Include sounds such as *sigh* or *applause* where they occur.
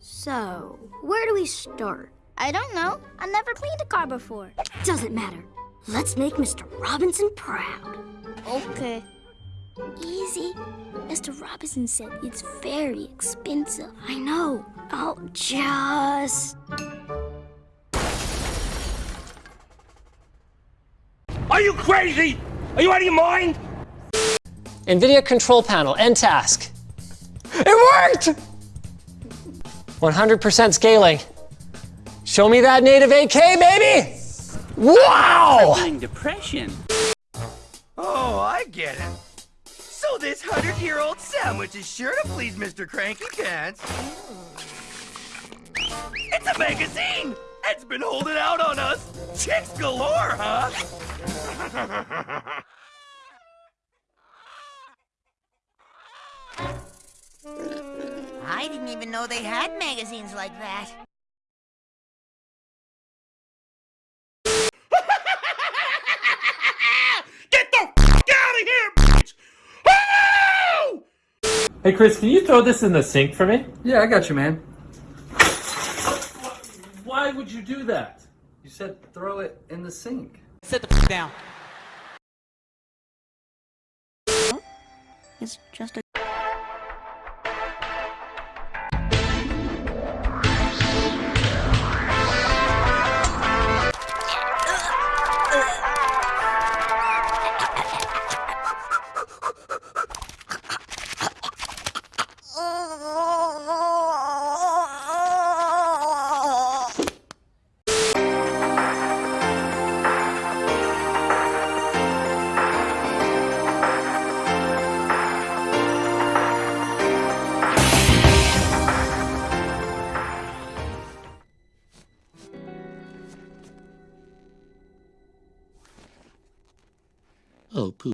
So, where do we start? I don't know. I never cleaned a car before. Doesn't matter. Let's make Mr. Robinson proud. Okay. Easy. Mr. Robinson said it's very expensive. I know. I'll just. Are you crazy? Are you out of your mind? NVIDIA Control Panel, end task. It worked! 100% scaling. Show me that native 8K, baby! Wow! Crippling depression. Oh, I get it. So this hundred-year-old sandwich is sure to please Mr. Cranky Pants. It's a magazine! It's been holding out on us! Chicks galore, huh? *laughs* I didn't even know they had magazines like that. *laughs* Get the f out of here, bitch! Oh! Hey Chris, can you throw this in the sink for me? Yeah, I got you, man. Why would you do that? You said throw it in the sink. Sit the f down. It's just a. Oh, poo.